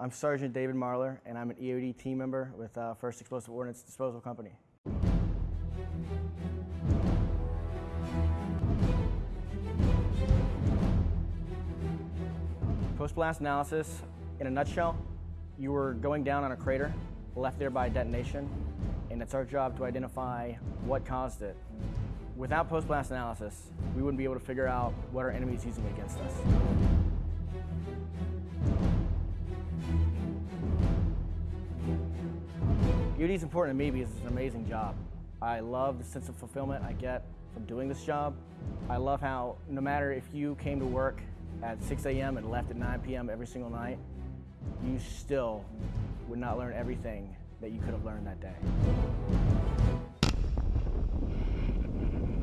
I'm Sergeant David Marler, and I'm an EOD team member with uh, 1st Explosive Ordnance Disposal Company. Post-blast analysis, in a nutshell, you were going down on a crater, left there by a detonation, and it's our job to identify what caused it. Without post-blast analysis, we wouldn't be able to figure out what our enemy is using against us. EOD is important to me because it's an amazing job. I love the sense of fulfillment I get from doing this job. I love how no matter if you came to work at 6 a.m. and left at 9 p.m. every single night, you still would not learn everything that you could have learned that day.